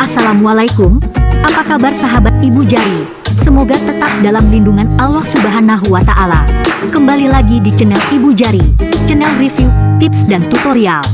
Assalamualaikum, apa kabar sahabat Ibu Jari? Semoga tetap dalam lindungan Allah Subhanahu wa Ta'ala. Kembali lagi di channel Ibu Jari, channel review, tips, dan tutorial.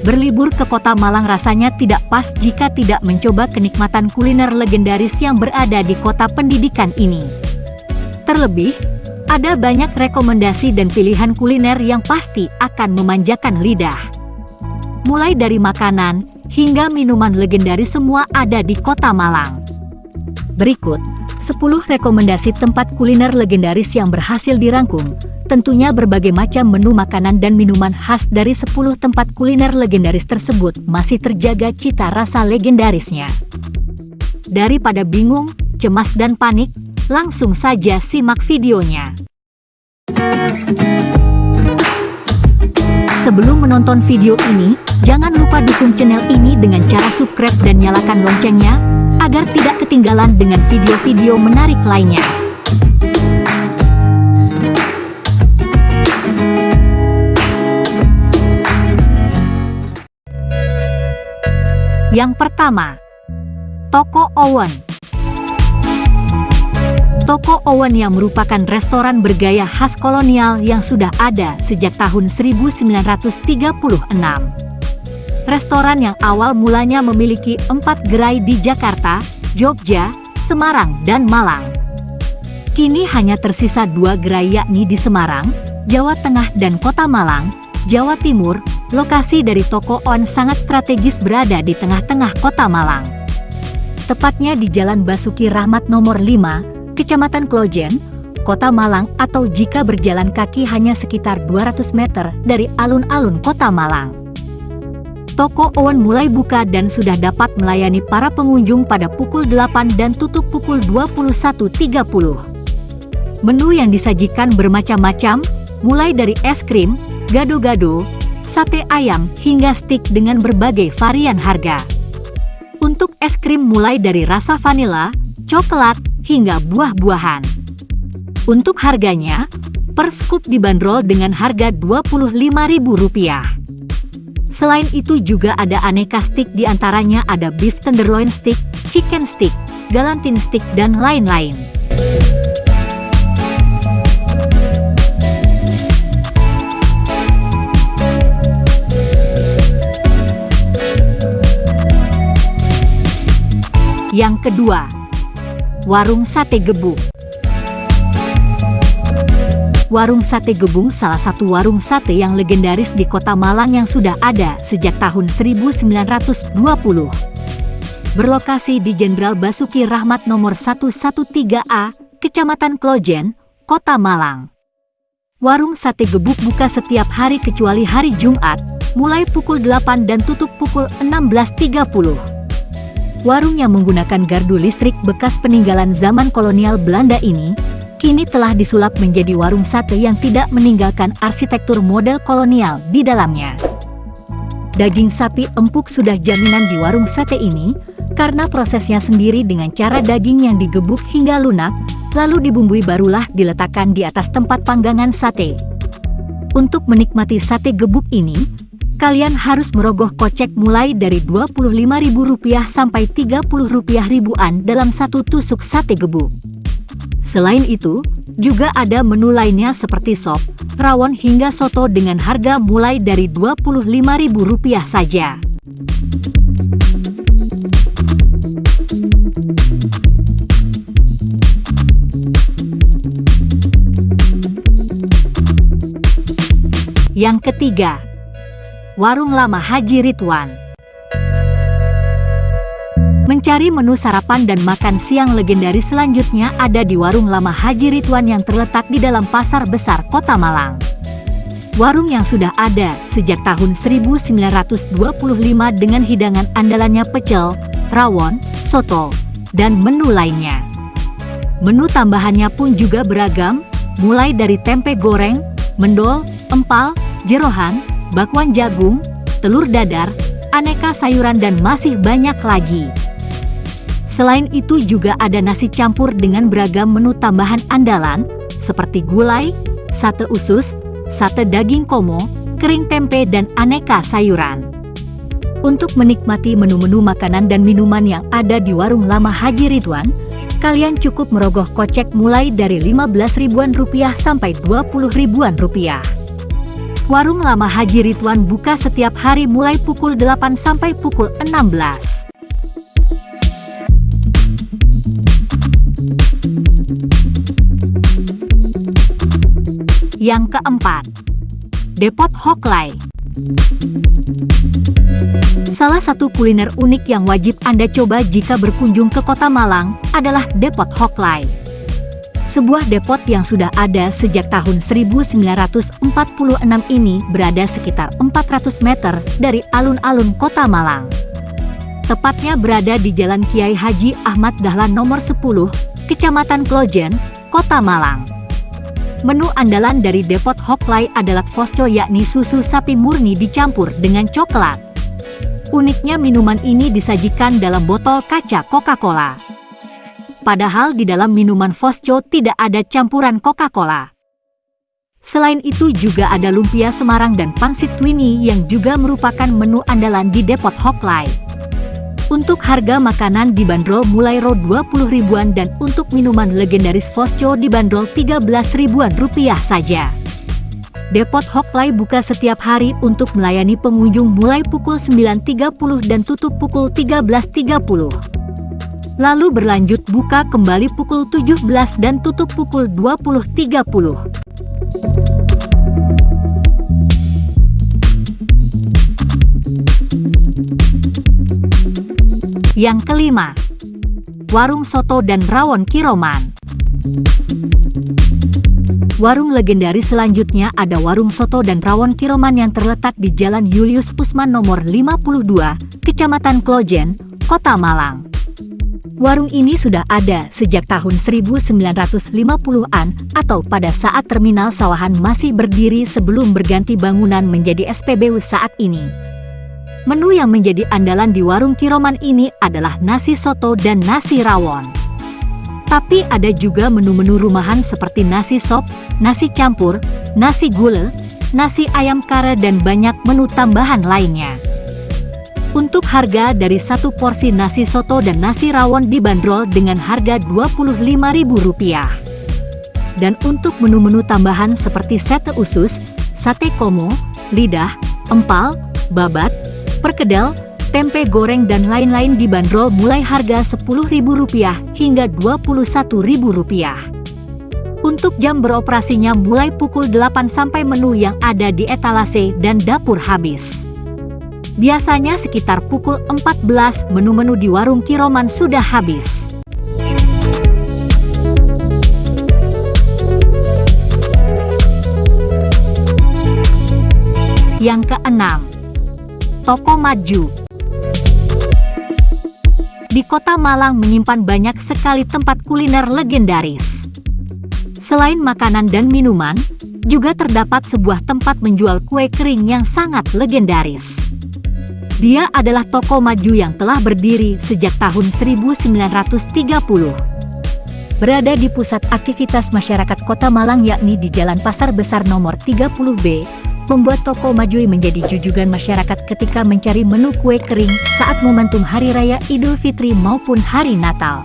Berlibur ke kota Malang rasanya tidak pas jika tidak mencoba kenikmatan kuliner legendaris yang berada di kota pendidikan ini. Terlebih, ada banyak rekomendasi dan pilihan kuliner yang pasti akan memanjakan lidah. Mulai dari makanan, hingga minuman legendaris semua ada di kota Malang. Berikut, 10 rekomendasi tempat kuliner legendaris yang berhasil dirangkum, Tentunya berbagai macam menu makanan dan minuman khas dari 10 tempat kuliner legendaris tersebut masih terjaga cita rasa legendarisnya. Daripada bingung, cemas dan panik, langsung saja simak videonya. Sebelum menonton video ini, jangan lupa dukung channel ini dengan cara subscribe dan nyalakan loncengnya, agar tidak ketinggalan dengan video-video menarik lainnya. Yang pertama, Toko Owen. Toko Owen yang merupakan restoran bergaya khas kolonial yang sudah ada sejak tahun 1936. Restoran yang awal mulanya memiliki empat gerai di Jakarta, Jogja, Semarang, dan Malang. Kini hanya tersisa dua gerai yakni di Semarang, Jawa Tengah dan Kota Malang, Jawa Timur, Lokasi dari toko On sangat strategis berada di tengah-tengah kota Malang. Tepatnya di Jalan Basuki Rahmat nomor 5, Kecamatan Klojen, Kota Malang atau jika berjalan kaki hanya sekitar 200 meter dari alun-alun kota Malang. Toko Owen mulai buka dan sudah dapat melayani para pengunjung pada pukul 8 dan tutup pukul 21.30. Menu yang disajikan bermacam-macam, mulai dari es krim, gado-gado, sate ayam, hingga stik dengan berbagai varian harga. Untuk es krim mulai dari rasa vanila, coklat, hingga buah-buahan. Untuk harganya, per scoop dibanderol dengan harga Rp25.000. Selain itu juga ada aneka stick di antaranya ada beef tenderloin stick, chicken stick, galantin stick, dan lain-lain. Yang kedua, Warung Sate Gebung. Warung Sate Gebung salah satu warung sate yang legendaris di kota Malang yang sudah ada sejak tahun 1920. Berlokasi di Jenderal Basuki Rahmat nomor 113A, Kecamatan Klojen, Kota Malang. Warung Sate Gebuk buka setiap hari kecuali hari Jumat, mulai pukul 8 dan tutup pukul 16.30. Warung yang menggunakan gardu listrik bekas peninggalan zaman kolonial Belanda ini, kini telah disulap menjadi warung sate yang tidak meninggalkan arsitektur model kolonial di dalamnya. Daging sapi empuk sudah jaminan di warung sate ini, karena prosesnya sendiri dengan cara daging yang digebuk hingga lunak, lalu dibumbui barulah diletakkan di atas tempat panggangan sate. Untuk menikmati sate gebuk ini, kalian harus merogoh kocek mulai dari Rp25.000 sampai Rp30 ribuan dalam satu tusuk sate gebuk. Selain itu, juga ada menu lainnya seperti sop, rawon hingga soto dengan harga mulai dari Rp25.000 saja. Yang ketiga, Warung Lama Haji Ridwan. Mencari menu sarapan dan makan siang legendaris selanjutnya ada di Warung Lama Haji Ridwan yang terletak di dalam Pasar Besar Kota Malang. Warung yang sudah ada sejak tahun 1925 dengan hidangan andalannya pecel, rawon, soto, dan menu lainnya. Menu tambahannya pun juga beragam, mulai dari tempe goreng, mendol, empal, jerohan, bakwan jagung, telur dadar, aneka sayuran dan masih banyak lagi. Selain itu juga ada nasi campur dengan beragam menu tambahan andalan, seperti gulai, sate usus, sate daging komo, kering tempe dan aneka sayuran. Untuk menikmati menu-menu makanan dan minuman yang ada di warung lama Haji Ridwan, kalian cukup merogoh kocek mulai dari 15 ribuan rupiah sampai 20 ribuan rupiah. Warung Lama Haji Ridwan buka setiap hari mulai pukul 8 sampai pukul 16. Yang keempat, Depot Hoklai. Salah satu kuliner unik yang wajib Anda coba jika berkunjung ke kota Malang adalah Depot Hoklai sebuah depot yang sudah ada sejak tahun 1946 ini berada sekitar 400 meter dari alun-alun kota Malang. Tepatnya berada di Jalan Kiai Haji Ahmad Dahlan nomor 10, Kecamatan Klojen, Kota Malang. Menu andalan dari Depot Hoklai adalah fosco yakni susu sapi murni dicampur dengan coklat. Uniknya minuman ini disajikan dalam botol kaca Coca-Cola padahal di dalam minuman Fosco tidak ada campuran Coca-Cola. Selain itu juga ada lumpia Semarang dan pangsit Twinny yang juga merupakan menu andalan di Depot Hoklai. Untuk harga makanan dibanderol mulai ro 20 ribuan dan untuk minuman legendaris Fosco dibanderol 13 ribuan rupiah saja. Depot Hoklai buka setiap hari untuk melayani pengunjung mulai pukul 9.30 dan tutup pukul 13.30 lalu berlanjut buka kembali pukul 17 dan tutup pukul 20.30. Yang kelima, Warung Soto dan Rawon Kiroman. Warung legendaris selanjutnya ada Warung Soto dan Rawon Kiroman yang terletak di Jalan Julius Usman nomor 52, Kecamatan Klojen, Kota Malang. Warung ini sudah ada sejak tahun 1950-an atau pada saat terminal Sawahan masih berdiri sebelum berganti bangunan menjadi SPBU saat ini. Menu yang menjadi andalan di warung Kiroman ini adalah nasi soto dan nasi rawon. Tapi ada juga menu-menu rumahan seperti nasi sop, nasi campur, nasi gulai, nasi ayam kare dan banyak menu tambahan lainnya. Untuk harga dari satu porsi nasi soto dan nasi rawon dibanderol dengan harga Rp25.000. Dan untuk menu-menu tambahan seperti sate usus, sate komo, lidah, empal, babat, perkedel, tempe goreng dan lain-lain dibanderol mulai harga Rp10.000 hingga Rp21.000. Untuk jam beroperasinya mulai pukul 8 sampai menu yang ada di etalase dan dapur habis. Biasanya sekitar pukul 14 menu-menu di warung Kiroman sudah habis. Yang keenam, Toko Maju. Di kota Malang menyimpan banyak sekali tempat kuliner legendaris. Selain makanan dan minuman, juga terdapat sebuah tempat menjual kue kering yang sangat legendaris. Dia adalah toko maju yang telah berdiri sejak tahun 1930. Berada di pusat aktivitas masyarakat kota Malang yakni di Jalan Pasar Besar nomor 30B, membuat toko Majui menjadi jujugan masyarakat ketika mencari menu kue kering saat momentum Hari Raya Idul Fitri maupun Hari Natal.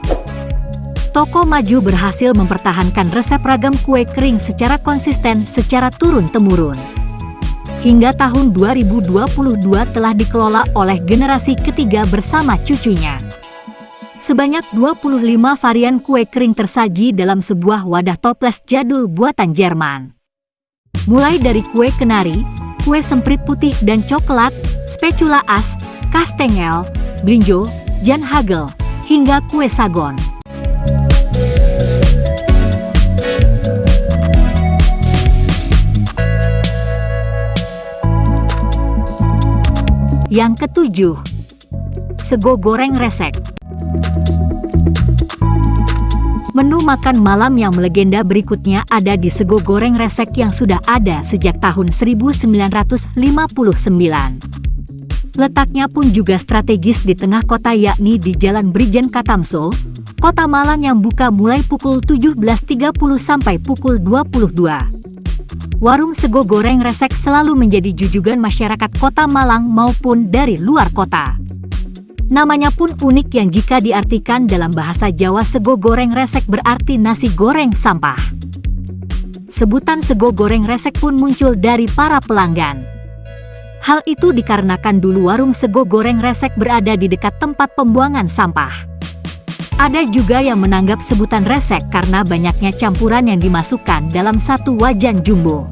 Toko Maju berhasil mempertahankan resep ragam kue kering secara konsisten secara turun-temurun hingga tahun 2022 telah dikelola oleh generasi ketiga bersama cucunya. Sebanyak 25 varian kue kering tersaji dalam sebuah wadah toples jadul buatan Jerman. Mulai dari kue kenari, kue semprit putih dan coklat, spatula as, kastengel, blinjo, jan hagel, hingga kue sagon. Yang ketujuh, sego goreng resek. Menu makan malam yang melegenda berikutnya ada di sego goreng resek yang sudah ada sejak tahun 1959. Letaknya pun juga strategis di tengah kota yakni di Jalan Brijen Katamso, Kota Malang yang buka mulai pukul 17.30 sampai pukul 22. Warung sego goreng resek selalu menjadi jujugan masyarakat kota Malang maupun dari luar kota. Namanya pun unik yang jika diartikan dalam bahasa Jawa sego goreng resek berarti nasi goreng sampah. Sebutan sego goreng resek pun muncul dari para pelanggan. Hal itu dikarenakan dulu warung sego goreng resek berada di dekat tempat pembuangan sampah. Ada juga yang menanggap sebutan resek karena banyaknya campuran yang dimasukkan dalam satu wajan jumbo.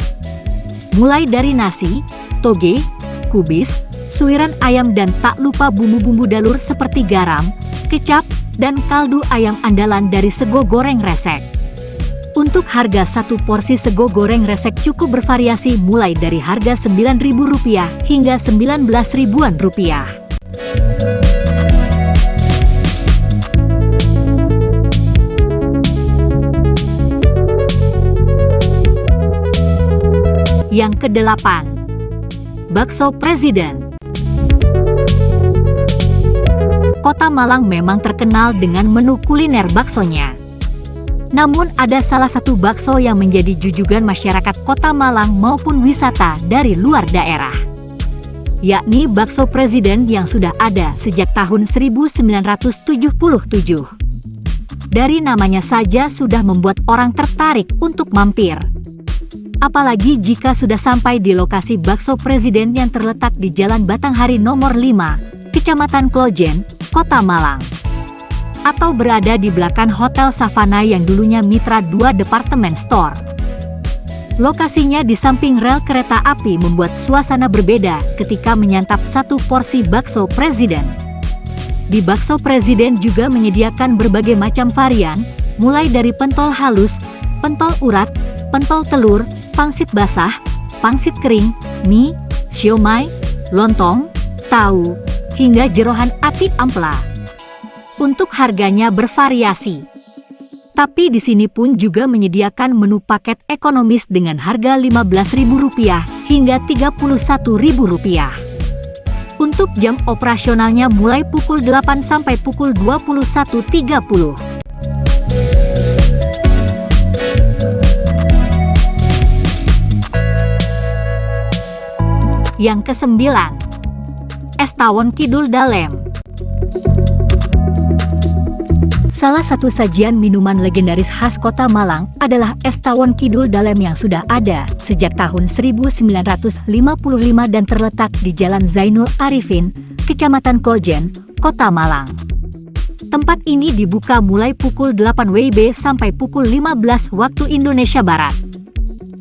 Mulai dari nasi, toge, kubis, suiran ayam dan tak lupa bumbu-bumbu dalur seperti garam, kecap, dan kaldu ayam andalan dari sego goreng resek. Untuk harga satu porsi sego goreng resek cukup bervariasi mulai dari harga Rp9.000 hingga 19 Yang kedelapan, Bakso Presiden. Kota Malang memang terkenal dengan menu kuliner baksonya. Namun ada salah satu bakso yang menjadi jujugan masyarakat kota Malang maupun wisata dari luar daerah. Yakni bakso presiden yang sudah ada sejak tahun 1977. Dari namanya saja sudah membuat orang tertarik untuk mampir. Apalagi jika sudah sampai di lokasi bakso presiden yang terletak di Jalan Batanghari nomor 5, Kecamatan Klojen, Kota Malang atau berada di belakang Hotel Savana yang dulunya Mitra 2 Department Store. Lokasinya di samping rel kereta api membuat suasana berbeda ketika menyantap satu porsi bakso presiden. Di bakso presiden juga menyediakan berbagai macam varian, mulai dari pentol halus, pentol urat, pentol telur, pangsit basah, pangsit kering, mie, siomay, lontong, tahu, hingga jerohan ati ampla untuk harganya bervariasi. Tapi di sini pun juga menyediakan menu paket ekonomis dengan harga Rp15.000 hingga Rp31.000. Untuk jam operasionalnya mulai pukul 8 sampai pukul 21.30. Yang kesembilan, Es Tawon Kidul Dalem. Salah satu sajian minuman legendaris khas kota Malang adalah es tawon kidul dalem yang sudah ada sejak tahun 1955 dan terletak di Jalan Zainul Arifin, Kecamatan Kojen, Kota Malang. Tempat ini dibuka mulai pukul 8 WIB sampai pukul 15 waktu Indonesia Barat.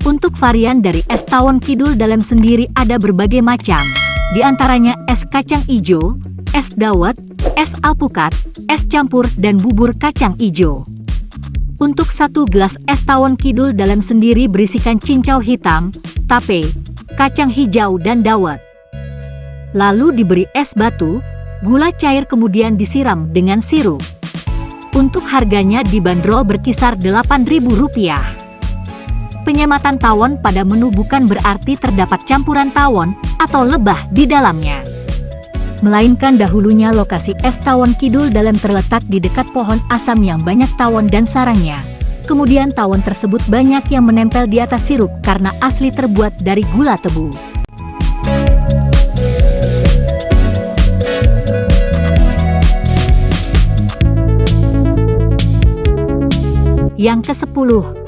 Untuk varian dari es tawon kidul dalem sendiri ada berbagai macam, di antaranya es kacang hijau, es dawet, es alpukat, es campur dan bubur kacang ijo. Untuk satu gelas es tawon kidul dalam sendiri berisikan cincau hitam, tape, kacang hijau dan dawet. Lalu diberi es batu, gula cair kemudian disiram dengan sirup. Untuk harganya dibanderol berkisar Rp8.000. Penyematan tawon pada menu bukan berarti terdapat campuran tawon atau lebah di dalamnya melainkan dahulunya lokasi es tawon kidul dalam terletak di dekat pohon asam yang banyak tawon dan sarangnya. Kemudian tawon tersebut banyak yang menempel di atas sirup karena asli terbuat dari gula tebu. Yang ke-10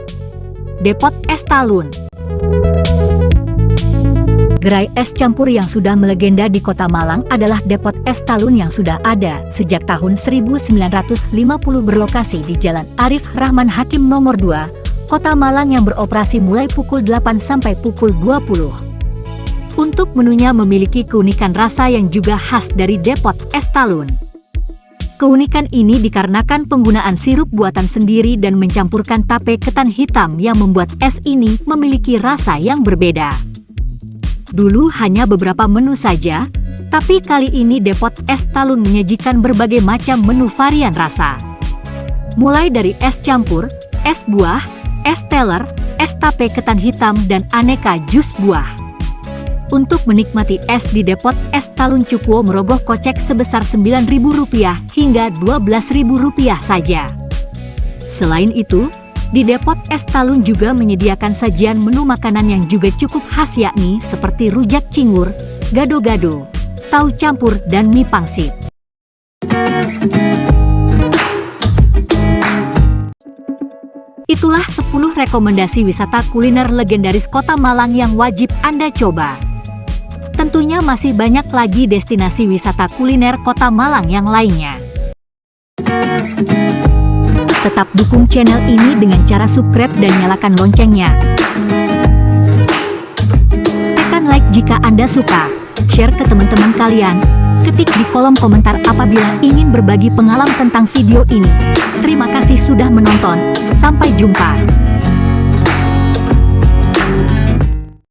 Depot Es Talun Gerai es campur yang sudah melegenda di kota Malang adalah Depot Es Talun yang sudah ada sejak tahun 1950 berlokasi di Jalan Arif Rahman Hakim nomor 2, kota Malang yang beroperasi mulai pukul 8 sampai pukul 20. Untuk menunya memiliki keunikan rasa yang juga khas dari Depot Es Talun. Keunikan ini dikarenakan penggunaan sirup buatan sendiri dan mencampurkan tape ketan hitam yang membuat es ini memiliki rasa yang berbeda. Dulu hanya beberapa menu saja, tapi kali ini Depot Es Talun menyajikan berbagai macam menu varian rasa. Mulai dari es campur, es buah, es teler, es tape ketan hitam dan aneka jus buah. Untuk menikmati es di depot es Talun Cukwo merogoh kocek sebesar Rp9.000 hingga Rp12.000 saja. Selain itu, di depot es Talun juga menyediakan sajian menu makanan yang juga cukup khas yakni seperti rujak cingur, gado-gado, tahu campur dan mie pangsit. Itulah 10 rekomendasi wisata kuliner legendaris kota Malang yang wajib Anda coba. Tentunya masih banyak lagi destinasi wisata kuliner kota Malang yang lainnya. Tetap dukung channel ini dengan cara subscribe dan nyalakan loncengnya. Tekan like jika Anda suka, share ke teman-teman kalian, ketik di kolom komentar apabila ingin berbagi pengalaman tentang video ini. Terima kasih sudah menonton, sampai jumpa.